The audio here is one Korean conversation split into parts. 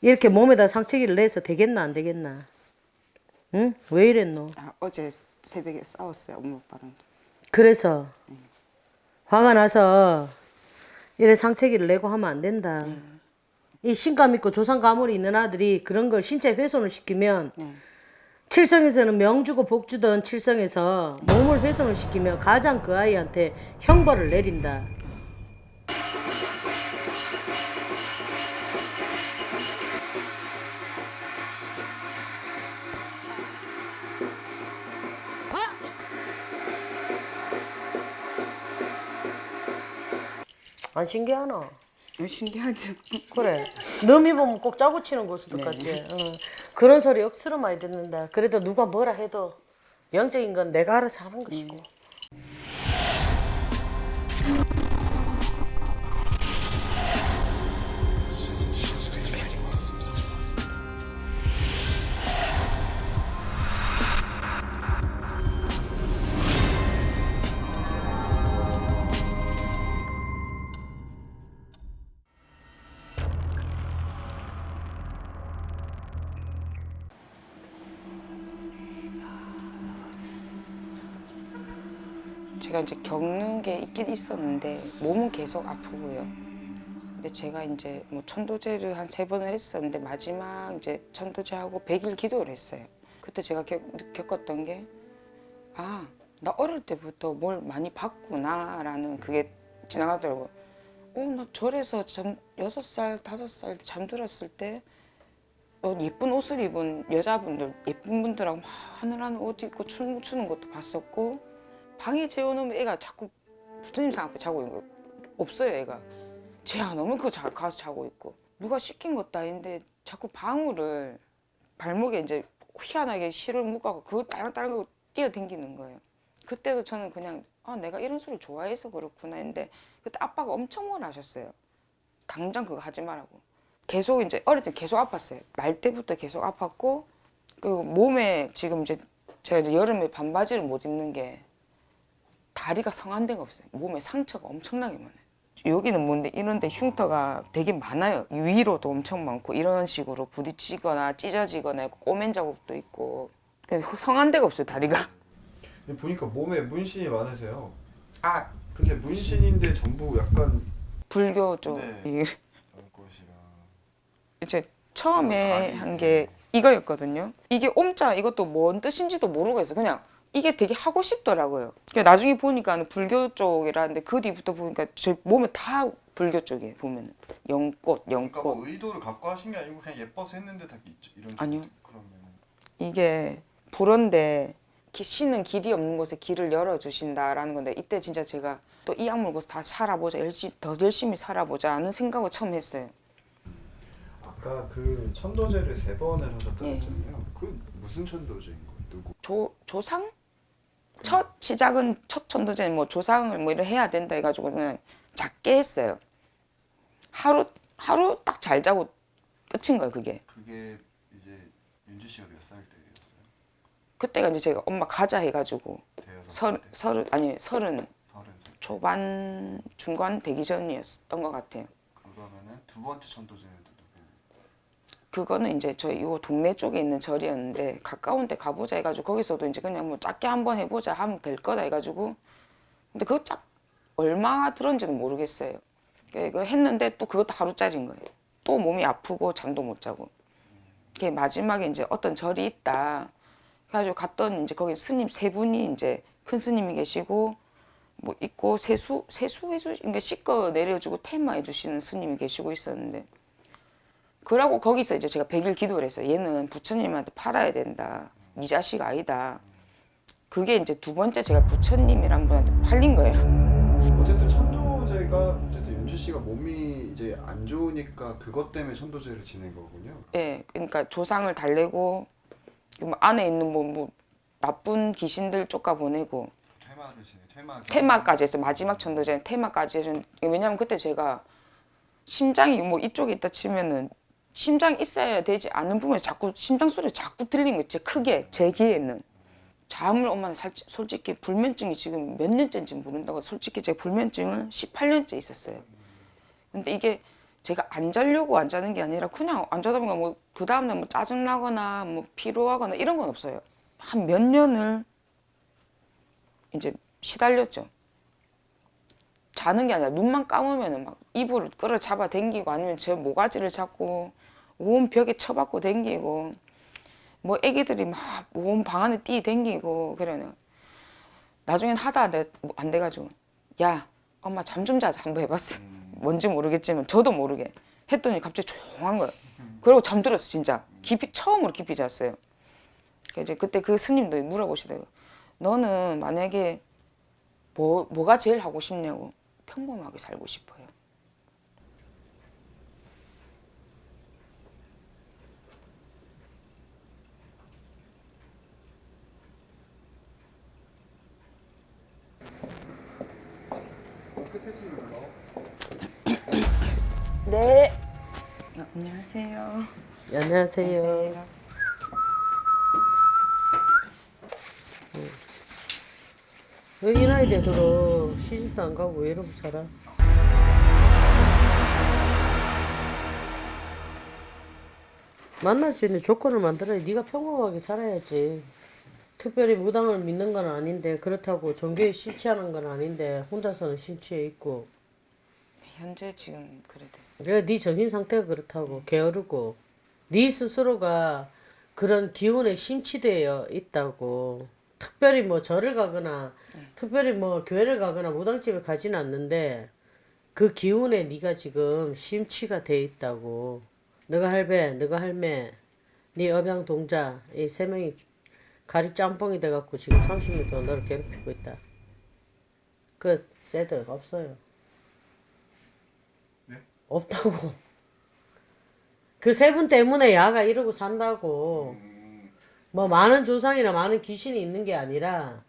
이렇게 몸에다 상처기를 내서 되겠나 안 되겠나? 응? 왜 이랬노? 아, 어제 새벽에 싸웠어요 엄마 아빠랑 그래서 화가 나서 이래 상처기를 내고 하면 안 된다. 이 신감 있고 조상 가물이 있는 아들이 그런 걸 신체 훼손을 시키면 네. 칠성에서는 명주고 복주던 칠성에서 몸을 훼손을 시키면 가장 그 아이한테 형벌을 내린다. 안 신기하나? 어, 신기하죠 그래. 너미 보면 꼭 짜고 치는 고수들 같지. 어. 그런 소리 억수로 많이 듣는다. 그래도 누가 뭐라 해도 영적인 건 내가 알아서 하는 것이고. 제가 이제 겪는 게 있긴 있었는데 몸은 계속 아프고요. 근데 제가 이제 뭐 천도제를 한 세 번을 했었는데 마지막 이제 천도제하고 100일 기도를 했어요. 그때 제가 겪, 겪었던 게 아, 나 어릴 때부터 뭘 많이 봤구나 라는 그게 지나가더라고요. 어, 나 절에서 잠, 6살, 5살 잠들었을 때 어, 예쁜 옷을 입은 여자분들, 예쁜 분들하고 막 하늘하늘 옷 입고 춤 추는 것도 봤었고 방에 재워놓으면 애가 자꾸 부처님 상 앞에 자고 있는 거예요. 없어요, 애가. 재워놓으면 그거 자, 가서 자고 있고. 누가 시킨 것도 아닌데 자꾸 방울을 발목에 이제 희한하게 실을 묶어갖고 그거 딸랑딸랑 하고 뛰어댕기는 거예요. 그때도 저는 그냥 아, 내가 이런 소리 좋아해서 그렇구나 했는데 그때 아빠가 엄청 뭐라 하셨어요. 당장 그거 하지 말라고. 계속 이제 어릴 때 계속 아팠어요. 날 때부터 계속 아팠고 그 몸에 지금 이제 제가 이제 여름에 반바지를 못 입는 게 다리가 성한 데가 없어요. 몸에 상처가 엄청나게 많아요. 여기는 뭔데 이런데 흉터가 되게 많아요. 위로도 엄청 많고 이런 식으로 부딪히거나 찢어지거나 꼬맨 자국도 있고 성한 데가 없어요. 다리가. 보니까 몸에 문신이 많으세요. 아 근데 문신인데 전부 약간 불교 쪽 네. 이제 처음에 한 게 이거였거든요. 이게 옴자 이것도 뭔 뜻인지도 모르고 했어. 그냥 이게 되게 하고 싶더라고요. 그러니까 나중에 보니까는 불교 쪽이라는데 그 뒤부터 보니까 제 몸에 다 불교 쪽이에요. 보면은 연꽃, 그러니까 연꽃. 뭐 의도를 갖고 하신 게 아니고 그냥 예뻐서 했는데 다. 이런 아니요. 그러면 이게 기- 신은 길이 없는 곳에 길을 열어주신다라는 건데 이때 진짜 제가 또 이 악물 고서 다 살아보자 열심히 더 열심히 살아보자 하는 생각을 처음 했어요. 아까 그 천도제를 세 번을 하셨다고 예. 했잖아요. 그 무슨 천도제인 거예요? 누구? 조 조상 첫 시작은 첫 천도제 뭐 조상을 뭐 이런 해야 된다 해가지고 그냥 작게 했어요. 하루 하루 딱 잘 자고 끝인 거예요 그게. 그게 이제 윤주 씨가 몇 살 때였어요? 그때가 이제 제가 엄마 가자 해가지고 대여섯 서, 살 때? 서른 아니 서른 서른 살. 초반 중간 되기 전이었던 것 같아요. 그러면은 두 번째 누구? 그거는 이제 저희 요 동네 쪽에 있는 절이었는데 가까운 데 가보자 해가지고 거기서도 이제 그냥 뭐 작게 한번 해보자 하면 될 거다 해가지고 근데 그거 짝 얼마 들었는지는 모르겠어요. 그 했는데 또 그것도 하루짜리인 거예요. 또 몸이 아프고 잠도 못 자고. 그게 마지막에 이제 어떤 절이 있다. 그래가지고 갔더니 이제 거기 스님 세 분이 이제 큰 스님이 계시고 뭐 있고 세수 세수 해주 그러니까 씻거 내려주고 테마 해주시는 스님이 계시고 있었는데 그러고 거기서 이제 제가 100일 기도를 했어요. 얘는 부처님한테 팔아야 된다. 네 자식 아니다. 그게 이제 두 번째 제가 부처님이란 분한테 팔린 거예요. 어쨌든 천도제가 어쨌든 윤주 씨가 몸이 이제 안 좋으니까 그것 때문에 천도제를 지낸 거군요. 예, 그러니까 조상을 달래고 뭐 안에 있는 뭐, 뭐 나쁜 귀신들 쫓아 보내고 퇴마를 지내. 퇴마. 테마까지 했어요. 마지막 천도제는 테마까지 해서 왜냐면 그때 제가 심장이 뭐 이쪽에 있다 치면은 심장 있어야 되지 않는 부분에 자꾸 심장 소리 자꾸 들리는 거제 크게 제 귀에는 잠을 엄마는 살, 솔직히 불면증이 지금 몇 년째인지 모른다고 솔직히 제가 불면증은 18년째 있었어요. 근데 이게 제가 안 자려고 안 자는 게 아니라 그냥 안 자다 보니까 뭐 그 다음날 뭐 짜증 나거나 뭐 피로하거나 이런 건 없어요. 한 몇 년을 이제 시달렸죠. 자는 게 아니라 눈만 감으면은 막 이불을 끌어 잡아 당기고 아니면 제 모가지를 잡고 온 벽에 쳐박고 당기고 뭐 애기들이 막 온 방 안에 뛰 당기고 그래요. 나중엔 하다 안 돼가지고 야 엄마 잠 좀 자자 한번 해봤어. 뭔지 모르겠지만 저도 모르게 했더니 갑자기 조용한 거예요. 그리고 잠들었어 진짜 깊이 처음으로 깊이 잤어요. 그래서 이제 그때 그 스님도 물어보시더라고요. 너는 만약에 뭐 뭐가 제일 하고 싶냐고 평범하게 살고 싶어요. 네. 어, 안녕하세요. 안녕하세요. 왜이 나이 되도록 시집도 안 가고 왜 이러고 살아? 만날 수 있는 조건을 만들어야 네가 평범하게 살아야지. 특별히 무당을 믿는 건 아닌데 그렇다고 종교에 심취하는 건 아닌데 혼자서는 심취해 있고 현재 지금 그래 됐어요. 그래 네 정신 상태가 그렇다고 게으르고 네 스스로가 그런 기운에 심취되어 있다고 특별히 뭐 절을 가거나 특별히 뭐 교회를 가거나 무당집에 가지는 않는데 그 기운에 네가 지금 심취가 돼 있다고. 너가 할배 너가 할매 네 업양 동자 이 세 명이 가리 짬뽕이 돼갖고 지금 30년 동안 너를 괴롭히고 있다. 끝 세드 없어요. 없다고. 그 세 분 때문에 야가 이러고 산다고. 뭐 많은 조상이나 많은 귀신이 있는 게 아니라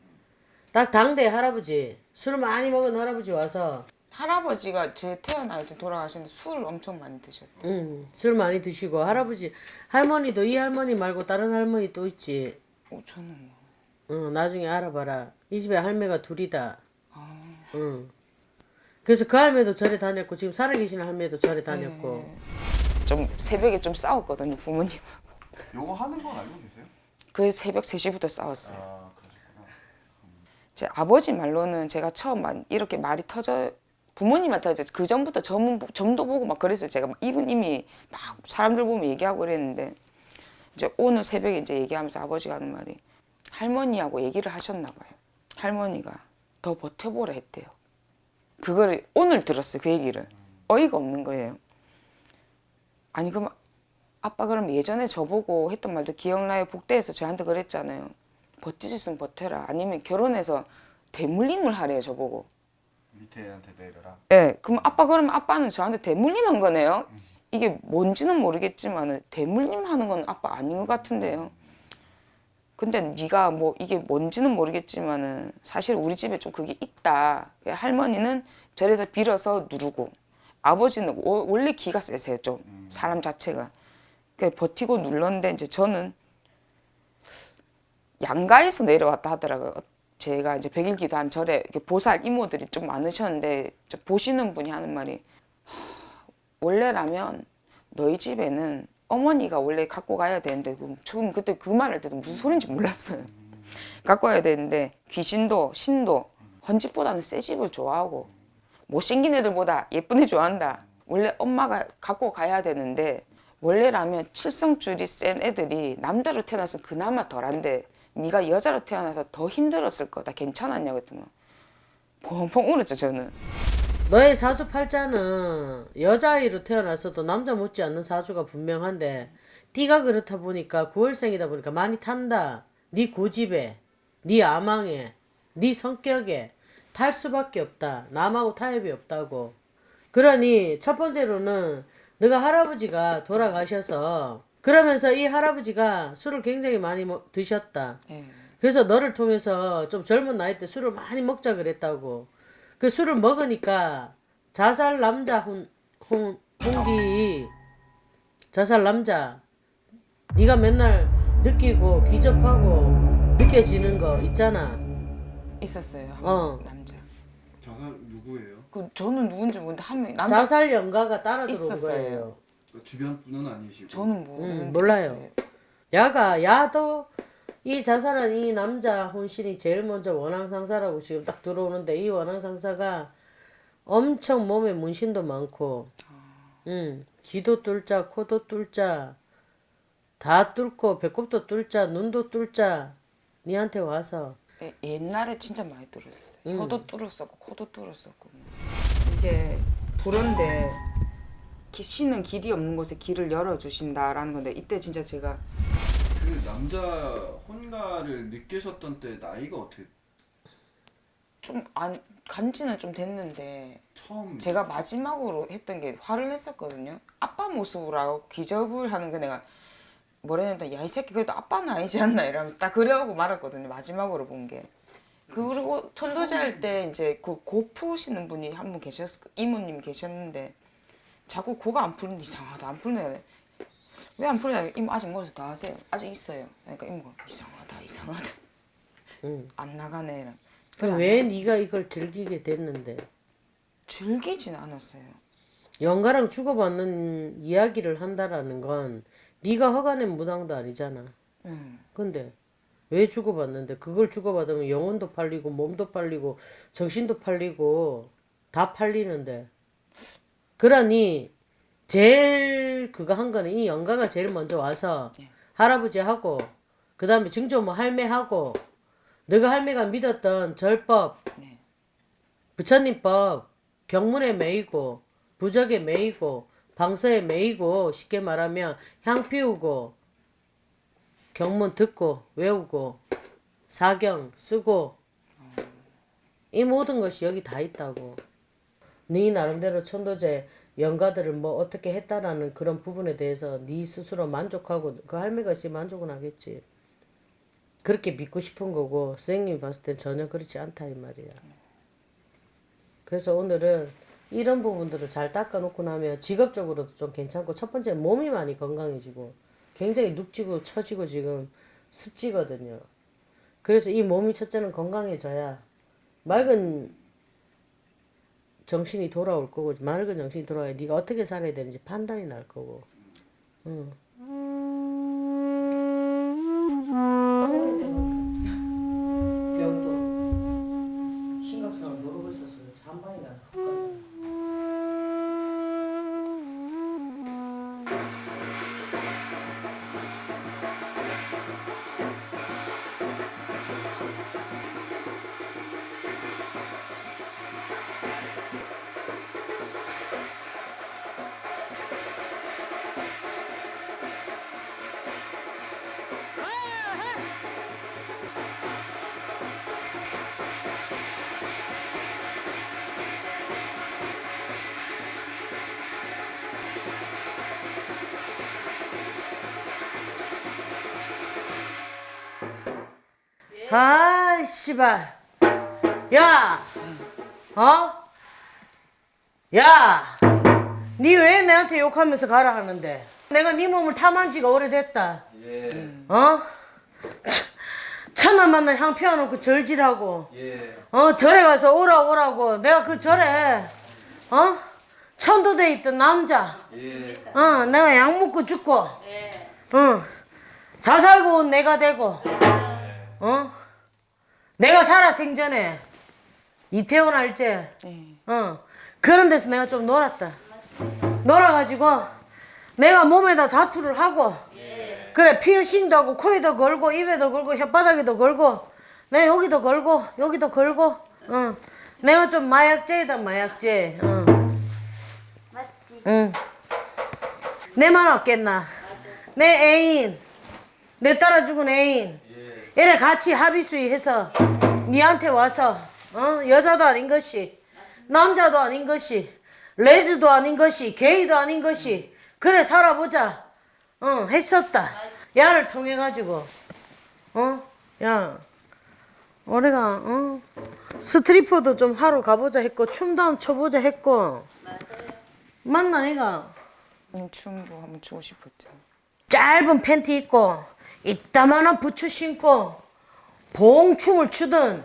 딱 당대 할아버지 술 많이 먹은 할아버지 와서 할아버지가 제 태어날 때 돌아가시는데 술을 엄청 많이 드셨대. 음, 술 많이 드시고 할아버지 할머니도 이 할머니 말고 다른 할머니 또 있지. 어, 저는 뭐. 응, 나중에 알아봐라. 이 집에 할매가 둘이다. 응. 그래서 그 할매도 절에 다녔고 지금 살아계신 할매도 절에 다녔고. 좀 새벽에 좀 싸웠거든요 부모님. 요거 하는 건 알고 계세요? 그 새벽 3시부터 싸웠어요. 아 그러셨구나. 제 아버지 말로는 제가 처음 만 이렇게 말이 터져 부모님한테 이제 그 전부터 점, 점도 보고 막 그랬어요. 제가 이분 이미 막 사람들 보면 얘기하고 그랬는데 이제 오늘 새벽에 이제 얘기하면서 아버지가 하는 말이 할머니하고 얘기를 하셨나 봐요. 할머니가 더 버텨보라 했대요. 그거를 오늘 들었어요. 그 얘기를 어이가 없는 거예요. 아니 그럼 아빠 그럼 예전에 저보고 했던 말도 기억나요? 복대에서 저한테 그랬잖아요. 버티지 있으면 버텨라. 아니면 결혼해서 대물림을 하래요 저보고. 밑에 애한테 내려라. 예, 그럼 아빠 그러면 아빠는 저한테 대물림한 거네요. 이게 뭔지는 모르겠지만 대물림 하는 건 아빠 아닌 것 같은데요. 근데 네가 뭐 이게 뭔지는 모르겠지만은 사실 우리 집에 좀 그게 있다. 할머니는 절에서 빌어서 누르고 아버지는 워- 원래 기가 세세요 좀 사람 자체가. 그 버티고 눌렀는데 이제 저는 양가에서 내려왔다 하더라고요. 제가 이제 백일기도 한 절에 보살 이모들이 좀 많으셨는데 저 보시는 분이 하는 말이 "하, 원래라면 너희 집에는 어머니가 원래 갖고 가야 되는데 지금 그때 그 말 할 때도 무슨 소린지 몰랐어요. 갖고 와야 되는데 귀신도 신도 헌집보다는 새 집을 좋아하고 못생긴 애들보다 예쁜 애 좋아한다. 원래 엄마가 갖고 가야 되는데 원래라면 칠성줄이 센 애들이 남자로 태어나서 그나마 덜한데 네가 여자로 태어나서 더 힘들었을 거다. 괜찮았냐 그랬더니 펑펑 울었죠 저는. 너의 사주팔자는 여자아이로 태어났어도 남자 못지 않는 사주가 분명한데 띠가 그렇다 보니까 9월생이다 보니까 많이 탄다. 네 고집에, 네 아망에, 네 성격에 탈 수밖에 없다. 남하고 타협이 없다고. 그러니 첫 번째로는 너가 할아버지가 돌아가셔서 그러면서 이 할아버지가 술을 굉장히 많이 먹- 드셨다. 예. 그래서 너를 통해서 좀 젊은 나이 때 술을 많이 먹자 그랬다고. 그 술을 먹으니까 자살 남자 혼, 혼, 홍기 자살 남자 네가 맨날 느끼고 기접하고 느껴지는 거 있잖아. 있었어요. 한 어. 누구예요? 그 저는 누군지 모르는데 한 명 남자 자살 연가가 따라 들어온 있었어요. 거예요. 그 주변 분은 아니시고. 저는 모르는 음, 몰라요. 있어요. 야가 야도 이 자살한 이 남자 혼신이 제일 먼저 원앙 상사라고 지금 딱 들어오는데 이 원앙 상사가 엄청 몸에 문신도 많고, 음 귀도 뚫자, 코도 뚫자, 다 뚫고 배꼽도 뚫자, 눈도 뚫자, 니한테 와서 예, 옛날에 진짜 많이 뚫었어요. 음. 혀도 뚫었었고 코도 뚫었었고. 이게 기- 신은 길이 없는 곳에 길을 열어주신다라는 건데 이때 진짜 제가 그 남자 혼가를 느끼셨던 때 나이가 어떻게 좀안 간지는 좀 됐는데 처음 제가 마지막으로 했던 게 화를 냈었거든요. 아빠 모습으로 하고 기접을 하는 게 내가 뭐라 해야 되나 야이 새끼 그래도 아빠는 아니지 않나 이러면서 딱 그래하고 말았거든요. 마지막으로 본 게. 그리고 천도제 할 때 이제 그 고 푸시는 분이 한 분 계셨 이모님 계셨는데 자꾸 고가 안 풀는데 이상하다 안 풀네 왜 안 풀냐 이모 아직 멀어서 다 하세요. 아직 있어요. 그러니까 이모가 이상하다 이상하다. 음. 안 나가네 이런. 그럼 왜 네가 이걸 즐기게 됐는데? 즐기진 않았어요. 영가랑 주고받는 이야기를 한다라는 건 네가 허가낸 무당도 아니잖아. 음. 근데 왜 주고받는데 그걸 주고받으면 영혼도 팔리고 몸도 팔리고 정신도 팔리고 다 팔리는데 그러니 제일 그거 한 거는 이 영가가 제일 먼저 와서 예. 할아버지하고 그 다음에 증조모 할매하고 너가 할매가 믿었던 절법 네. 부처님법 경문에 매이고 부적에 매이고 방서에 매이고 쉽게 말하면 향 피우고 경문 듣고 외우고 사경 쓰고 이 모든 것이 여기 다 있다고. 네 나름대로 천도제 영가들을 뭐 어떻게 했다라는 그런 부분에 대해서 네 스스로 만족하고 그 할매가 씨 만족은 하겠지. 그렇게 믿고 싶은 거고 선생님이 봤을 땐 전혀 그렇지 않다 이 말이야. 그래서 오늘은 이런 부분들을 잘 닦아놓고 나면 직업적으로도 좀 괜찮고 첫 번째 몸이 많이 건강해지고 굉장히 눅지고 처지고 지금 습지거든요. 그래서 이 몸이 첫째는 건강해져야 맑은 정신이 돌아올 거고 맑은 정신이 돌아야 네가 어떻게 살아야 되는지 판단이 날 거고. 응. 아, 씨발. 야! 어? 야! 니 왜 내한테 욕하면서 가라 하는데? 내가 네 몸을 탐한 지가 오래됐다. 예. 어? 천만 만날 향 피워놓고 절질하고, 예. 어, 절에 가서 오라 오라고. 내가 그 절에, 어? 천도돼 있던 남자, 예. 어, 내가 약 먹고 죽고, 어, 자살고 온 내가 되고, 어? 내가 살아 생전에 이태원 알제, 네. 어, 그런 데서 내가 좀 놀았다. 놀아가지고 내가 몸에다 다투를 하고, 그래 피어싱도 하고 코에도 걸고 입에도 걸고 혓바닥에도 걸고, 내 여기도 걸고 여기도 걸고, 어, 내가 좀 마약제이다 마약제, 어. 맞지? 응. 내만 없겠나? 내 애인, 내 따라 죽은 애인, 예. 이래 같이 합의수의해서 니한테 와서 어? 여자도 아닌 것이 남자도 아닌 것이 레즈도 아닌 것이 게이도 아닌 것이 그래 살아보자. 어 했었다. 야를 통해 가지고 어야 우리가 어? 스트리퍼도 좀 하러 가보자 했고 춤도 한번 춰보자 했고. 맞나 이가? 음, 춤도 한번 추고 싶었죠. 짧은 팬티 입고 이따만한 부츠 신고 봉춤을 추든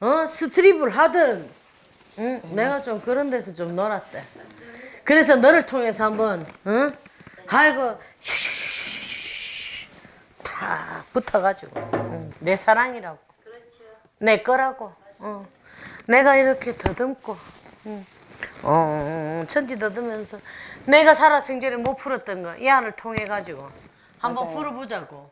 어 스트립을 하든 응? 내가 좀 그런 데서 좀 놀았대. 그래서 너를 통해서 한번, 응? 아이고, 탁 붙어가지고, 응. 내 사랑이라고. 내 거라고. 어. 내가 이렇게 더듬고, 응. 어, 천지 더듬면서 내가 살아 생전에 못 풀었던 거, 이 안을 통해 가지고 한번 맞아요. 풀어보자고.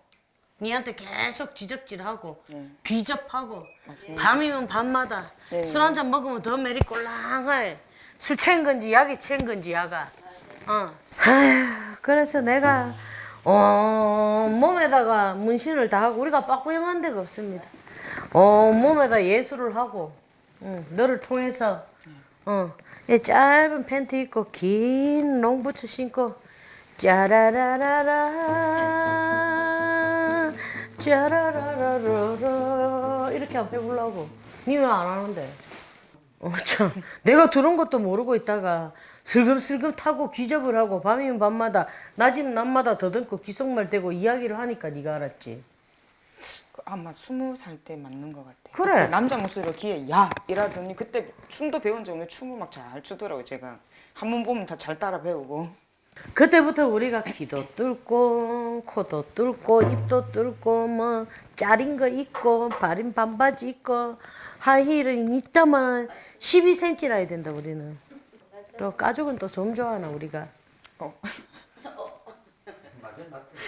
니한테 계속 지적질하고 네. 귀접하고 맞습니다. 밤이면 밤마다 네. 술한 잔 먹으면 더 매리 꼴랑해 술 취한 건지 약이 취한 건지 야가 어. 아휴, 그래서 내가 어, 몸에다가 문신을 다 하고 우리가 빠꾸영한 데가 없습니다 어, 몸에다 예술을 하고 응, 너를 통해서 어, 이 짧은 팬티 입고 긴 롱부츠 신고 짜라라라라. 짜라라라라 이렇게 한번 해보려고. 니 왜 안 하는데. 어, 참. 내가 들은 것도 모르고 있다가 슬금슬금 타고 기접을 하고 밤이면 밤마다 낮이면 낮마다 더듬고 귀속말 대고 이야기를 하니까 네가 알았지. 그 아마 스무 살 때 맞는 것 같아요. 그래. 남자 목소리가 귀에 야! 이라더니 그때 춤도 배운 적 없는데 춤을 막 잘 추더라고 요 제가. 한 번 보면 다 잘 따라 배우고. 그때부터 우리가 귀도 뚫고 코도 뚫고 입도 뚫고 뭐 짜린 거 입고 바린 반바지 입고 하이힐은 있다만 12cm나 해야 된다 우리는 또 가죽은 또 좀 좋아하나 우리가 어.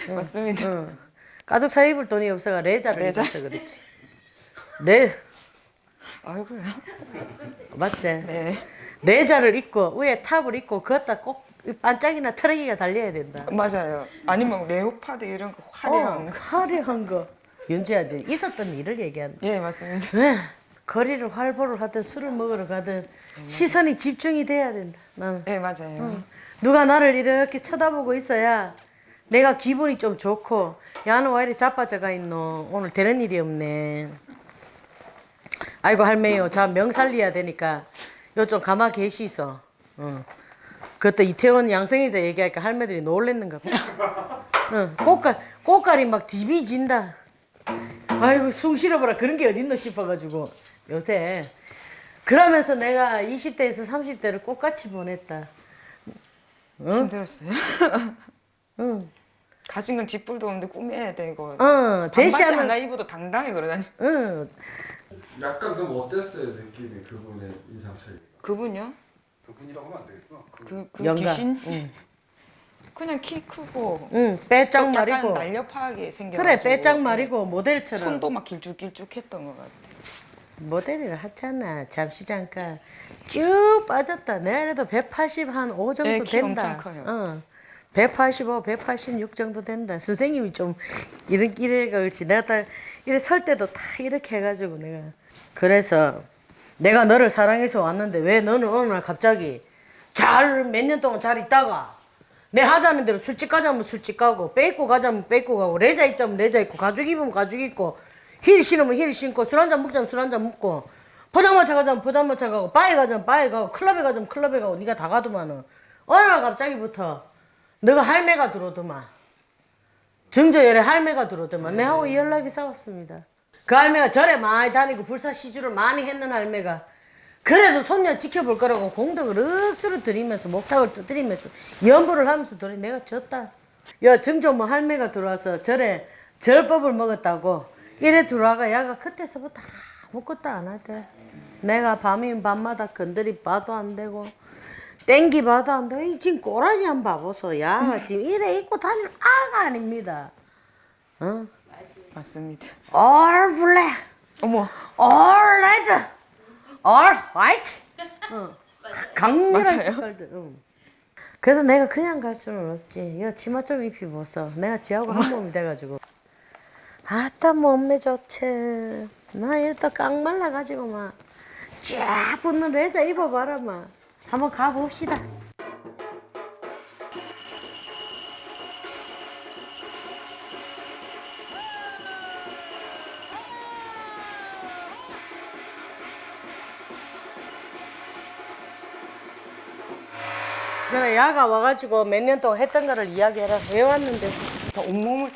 맞습니다. 응. 가죽 사 입을 돈이 없어가 레자를 레자. 입어서 그렇지 레 아이고야. 맞지? 네. 레자를 입고 위에 탑을 입고 걷다 꼭이 반짝이나 트럭이가 달려야 된다 맞아요. 아니면 레오파드 이런 거 화려한 어, 거. 화려한 거 윤지야 이제 있었던 일을 얘기한다 예 맞습니다. 왜? 거리를 활보를 하든 술을 먹으러 가든 시선이 집중이 돼야 된다. 나는 예 맞아요. 누가 나를 이렇게 쳐다보고 있어야 내가 기분이 좀 좋고 야는 왜 이리 자빠져가 있노? 오늘 되는 일이 없네. 아이고 할매요, 자 명살리야 되니까 요 좀 가마 계시소. 어. 그때 이태원 양성에서 얘기하니까 할매들이 놀랬는가 봐. 응, 꽃갈 꽃갈이 막 디비진다. 아이고 숨 쉬어보라 그런 게 어딨노 싶어가지고 요새 그러면서 내가 20대에서 30대를 꽃같이 보냈다. 힘들었어요. 응, 가진 건 뒷불도 없는데 꾸며야 되고. 어, 반바지 대시하면, 하나 입어도 당당히 그러다니. 응, 약간 그럼 어땠어요 느낌이 그분의 인상 차이? 그분요? 그분이라고 하면 안 되겠구나. 그 그, 그 영감. 귀신? 응, 그냥 키 크고 응, 빼짝 말이고. 날렵하게 생겨. 그래, 빼짝 말이고 모델처럼 손도 막 길쭉길쭉 했던 것 같아. 모델을 하잖아. 잠시 잠깐 쭉 빠졌다. 내가 그래도 180한5 정도 네, 키 된다. 엄청 커요. 어. 185, 186 정도 된다. 선생님이 좀 이런. 내가 딱 이래 설 때도 다 이렇게 해가지고 내가 그래서 내가 너를 사랑해서 왔는데 왜 너는 어느 날 갑자기 잘 몇 년 동안 잘 있다가 내 하자는 대로 술집 가자면 술집 가고 빼입고 가자면 빼입고 가고 레자 입자면 레자 입고 가죽 입으면 가죽 입고 힐 신으면 힐 신고 술 한잔 먹자면 술 한잔 먹고 포장마차 가자면 포장마차 가고 바에 가자면 바에 가고 클럽에 가자면 클럽에 가고 네가 다 가더만은 어느 날 갑자기부터 너가 할매가 들어오더만. 정저열에 할매가 들어오더만. 내하고 연락이 싸웠습니다 그 할매가 절에 많이 다니고 불사 시주를 많이 했는 할매가 그래도 손녀 지켜볼 거라고 공덕을 억수로 들이면서 목탁을 두드리면서 염불을 하면서 들이 내가 졌다. 야 정조 뭐 할매가 들어와서 절에 절법을 먹었다고 이래 들어와가 야가 그때서부터 아무것도 안 하대. 내가 밤이면 밤마다 건드리 봐도 안 되고 땡기 봐도 안 되고 이 지금 꼬라지 한 봐보소. 야가 지금 이래 입고 다니는 아가 아닙니다. 어? 맞습니다. All black. 어머, all red, all white. 어. 강렬한 맞아요. 색깔들. 응. 그래서 내가 그냥 갈 수는 없지. 야 치마 좀 입히 벗어. 내가 지하고 한 몸이 돼가지고. 아따 몸매 좋지. 나 일단 깡 말라가지고 막. 쫙 붙는 레자 입어봐라 막. 한번 가봅시다. 야가 와가지고 몇 년 동안 했던 거를 이야기해라. 왜 왔는데? 다 온몸을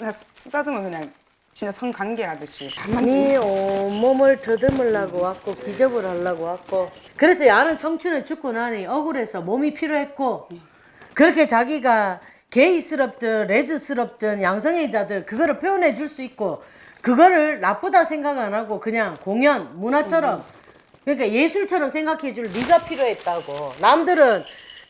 다 쓰다듬어 그냥 진짜 성관계 하듯이 한마디 네 온몸을 더듬으려고 왔고 기접을 하려고 왔고 그래서 야는 청춘에 죽고 나니 억울해서 몸이 필요했고 그렇게 자기가 게이스럽든 레즈스럽든 양성애자들 그거를 표현해 줄 수 있고 그거를 나쁘다 생각 안 하고 그냥 공연 문화처럼 그러니까 예술처럼 생각해 줄 네가 필요했다고 남들은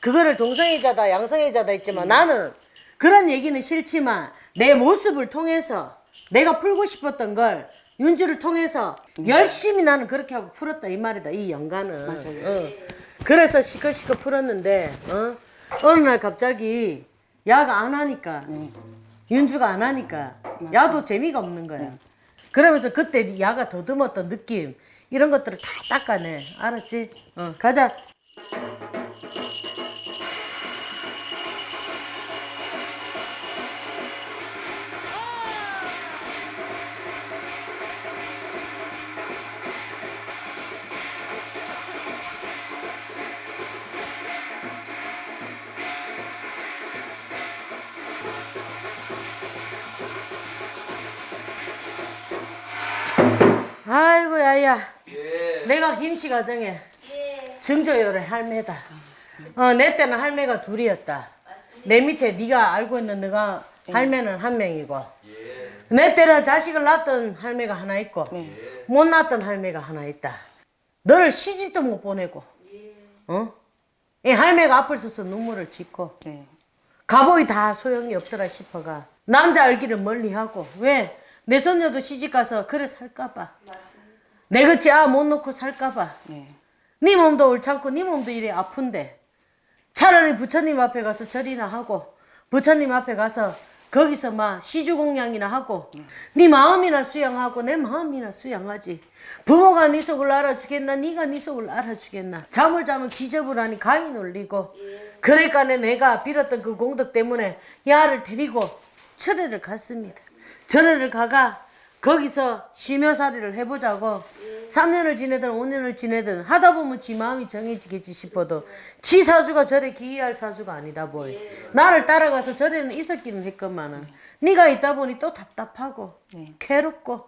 그거를 동성애자다 양성애자다 했지만 나는 그런 얘기는 싫지만 내 모습을 통해서 내가 풀고 싶었던 걸 윤주를 통해서 열심히 나는 그렇게 하고 풀었다 이 말이다 이 연가는 맞아요. 어. 그래서 시커시커 풀었는데 어? 어느 날 갑자기 야가 안 하니까 윤주가 안 하니까 야도 재미가 없는 거야 그러면서 그때 야가 더듬었던 느낌 이런 것들을 다 닦아내 알았지? 어 가자 야야 내가 김씨 가정에 증조열의 할매다. 어, 내 때는 할매가 둘이었다. 내 밑에 네가 알고 있는 너가 할매는 한 명이고. 내 때는 자식을 낳았던 할매가 하나 있고 못 낳았던 할매가 하나 있다. 너를 시집도 못 보내고 어? 이 할매가 앞을 서서 눈물을 짓고 네. 가보이 다 소용이 없더라 싶어가 남자 알기를 멀리하고 왜? 내 손녀도 시집가서 그래 살까봐 내 그치 아못 놓고 살까봐. 네. 네 몸도 옳지않고 네 몸도 이래 아픈데. 차라리 부처님 앞에 가서 절이나 하고 부처님 앞에 가서 거기서 막 시주공양이나 하고 네 마음이나 수양하고 내 마음이나 수양하지. 부모가 네 속을 알아주겠나 네가 네 속을 알아주겠나. 잠을 자면 기접을 하니 가위 놀리고. 그러니까 내가 빌었던 그 공덕 때문에 야를 데리고 철회를 갔습니다. 절에를 가가 거기서 심여살이를 해보자고 3년을 지내든 5년을 지내든 하다 보면 지 마음이 정해지겠지 싶어도 지 사주가 절에 기이할 사주가 아니다 보이 나를 따라가서 절에는 있었기는 했건만은 네가 있다 보니 또 답답하고 네. 괴롭고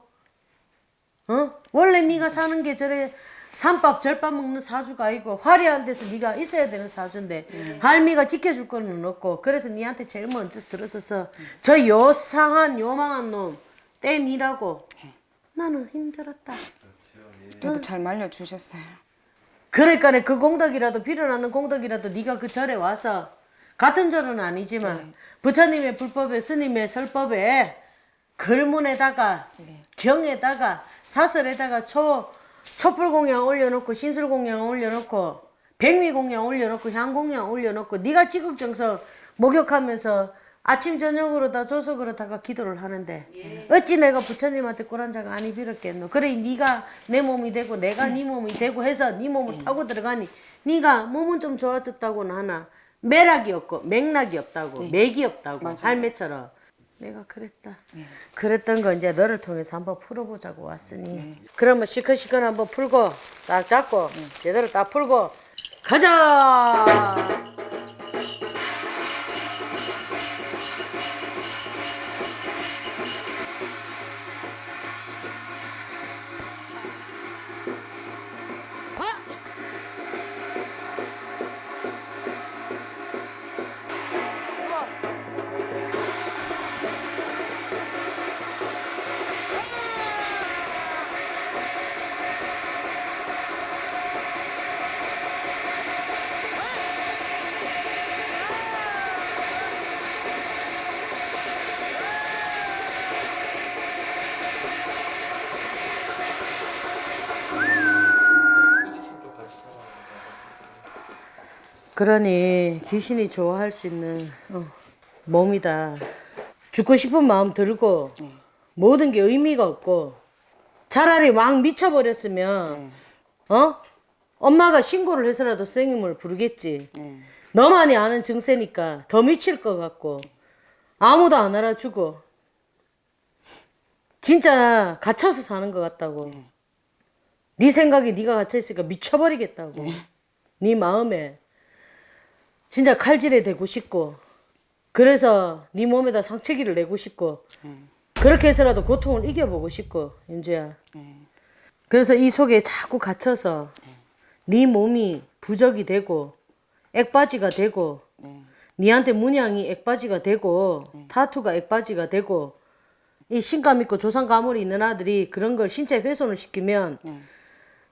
어? 원래 네가 사는 게 절에 삼밥 절밥 먹는 사주가 아니고 화려한 데서 네가 있어야 되는 사주인데 할미가 지켜줄 거는 없고 그래서 네한테 제일 먼저 들었어서 저 요상한 요망한 놈 떼니라고. 나는 힘들었다. 그래도 잘 말려주셨어요. 그러니까 그 공덕이라도 빌어나는 공덕이라도 네가 그 절에 와서 같은 절은 아니지만 부처님의 불법에 스님의 설법에 글문에다가 경에다가 사설에다가 초 촛불 공양 올려놓고 신술 공양 올려놓고 백미 공양 올려놓고 향 공양 올려놓고 네가 지극정성 목욕하면서 아침 저녁으로 다 조석으로 다가 기도를 하는데 어찌 내가 부처님한테 꿀한자가 아니 빌었겠노? 그래 네가 내 몸이 되고 내가 네 몸이 되고 해서 네 몸을 타고 들어가니 네가 몸은 좀 좋아졌다고는 하나? 매락이 없고 맥락이 없다고 맥이 없다고 할매처럼. 내가 그랬다. 그랬던 거 이제 너를 통해서 한번 풀어보자고 왔으니. 그러면 시커시커 한번 풀고 딱 잡고 제대로 딱 풀고 가자 그러니 귀신이 좋아할 수 있는 어, 몸이다. 죽고 싶은 마음 들고 모든 게 의미가 없고 차라리 막 미쳐버렸으면 어 엄마가 신고를 해서라도 선생님을 부르겠지. 네. 너만이 아는 증세니까 더 미칠 것 같고 아무도 안 알아주고 진짜 갇혀서 사는 것 같다고. 네 생각이 네가 갇혀 있으니까 미쳐버리겠다고. 네 마음에 진짜 칼질에 대고 싶고 그래서 네 몸에다 상처기를 내고 싶고 그 그렇게 해서라도 고통을 이겨보고 싶고 윤주야. 네. 그래서 이 속에 자꾸 갇혀서 네 몸이 부적이 되고 액바지가 되고 네. 니한테 문양이 액바지가 되고 타투가 액바지가 되고 이 신감 있고 조상 가물이 있는 아들이 그런 걸 신체 훼손을 시키면 네.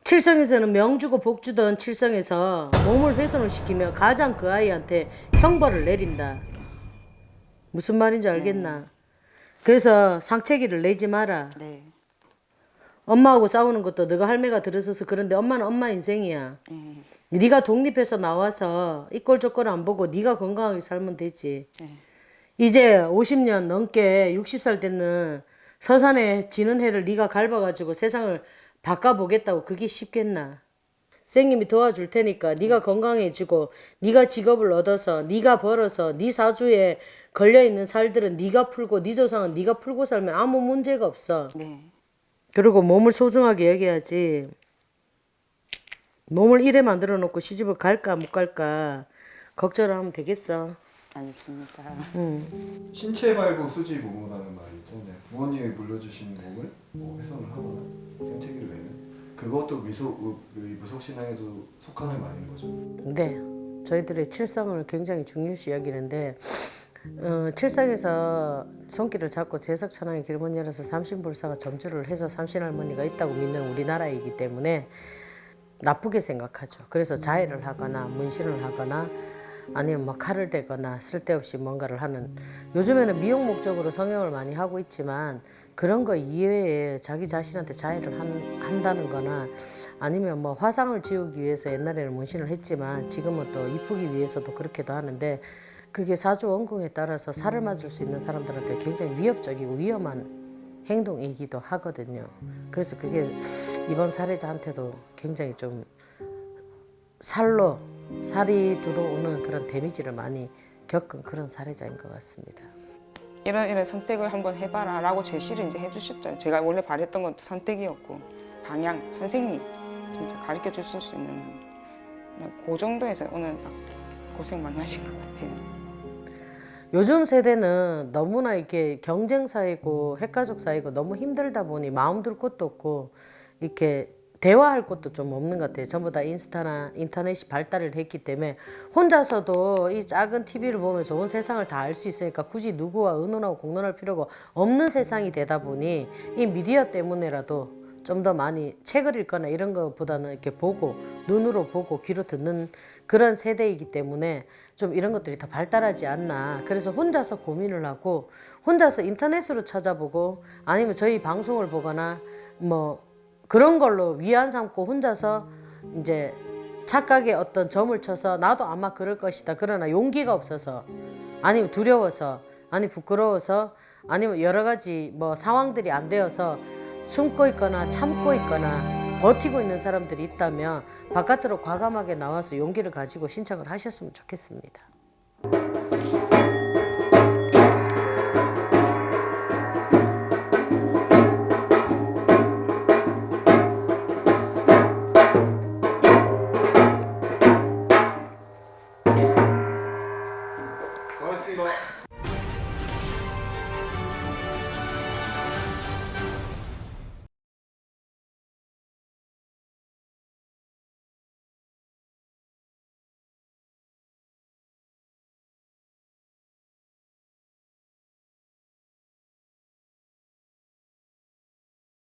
칠성에서는 명주고 복주던 칠성에서 몸을 훼손을 시키면 가장 그 아이한테 형벌을 내린다. 무슨 말인지 알겠나? 그래서 상체기를 내지 마라. 네. 엄마하고 싸우는 것도 너가 할매가 들어서서 그런데 엄마는 엄마 인생이야. 네. 네가 독립해서 나와서 이꼴 저꼴 안 보고 네가 건강하게 살면 되지. 네. 이제 50년 넘게 60살 되는 서산에 지는 해를 네가 갈아가지고 세상을 바꿔보겠다고 그게 쉽겠나? 선생님이 도와줄 테니까 네가 건강해지고 네가 직업을 얻어서 네가 벌어서 네 사주에 걸려있는 살들은 네가 풀고 네 조상은 네가 풀고 살면 아무 문제가 없어. 네. 그리고 몸을 소중하게 여겨야지. 몸을 이래 만들어 놓고 시집을 갈까 못 갈까 걱정을 하면 되겠어. 알겠습니다. 응. 신체 발부 수지 부모라는 말이 있잖아요. 부모님이 물려주신 몸을 뭐 훼손을 하거나 생체기를 내면 그것도 미소 의- 의 무속 신앙에도 속하는 말인 거죠. 네. 저희들의 칠성을 굉장히 중요시 여기는데 어, 칠성에서 손길을 잡고 제석 천왕의 길문 열어서 삼신불사가 점주를 해서 삼신할머니가 있다고 믿는 우리나라이기 때문에 나쁘게 생각하죠. 그래서 자해를 하거나 문신을 하거나 아니면 뭐 칼을 대거나 쓸데없이 뭔가를 하는 요즘에는 미용 목적으로 성형을 많이 하고 있지만 그런 거 이외에 자기 자신한테 자해를 한, 한다는 거나 아니면 뭐 화상을 지우기 위해서 옛날에는 문신을 했지만 지금은 또 이쁘기 위해서도 그렇게도 하는데 그게 사주 원궁에 따라서 살을 맞을 수 있는 사람들한테 굉장히 위협적이고 위험한 행동이기도 하거든요. 그래서 그게 이번 사례자한테도 굉장히 좀 살로 살이 들어오는 그런 데미지를 많이 겪은 그런 사례자인 것 같습니다. 이런 이런 선택을 한번 해봐라 라고 제시를 이제 해주셨죠. 제가 원래 바랬던 것도 선택이었고 방향, 선생님 진짜 가르쳐 주실 수 있는 그 정도에서 오늘 딱 고생 많이 하신 것 같아요. 요즘 세대는 너무나 이렇게 경쟁 사이고 핵가족 사이고 너무 힘들다 보니 마음 둘 곳도 없고 이렇게 대화할 곳도 좀 없는 것 같아요. 전부 다 인스타나 인터넷이 발달을 했기 때문에 혼자서도 이 작은 TV를 보면서 온 세상을 다 알 수 있으니까 굳이 누구와 의논하고 공론할 필요가 없는 세상이 되다 보니 이 미디어 때문에라도 좀더 많이 책을 읽거나 이런 것보다는 이렇게 보고 눈으로 보고 귀로 듣는 그런 세대이기 때문에 좀 이런 것들이 더 발달하지 않나. 그래서 혼자서 고민을 하고 혼자서 인터넷으로 찾아보고 아니면 저희 방송을 보거나 뭐 그런 걸로 위안 삼고 혼자서 이제 착각의 어떤 점을 쳐서 나도 아마 그럴 것이다. 그러나 용기가 없어서 아니면 두려워서 아니 부끄러워서 아니면 여러 가지 뭐 상황들이 안 되어서 숨고 있거나 참고 있거나 버티고 있는 사람들이 있다면 바깥으로 과감하게 나와서 용기를 가지고 신청을 하셨으면 좋겠습니다.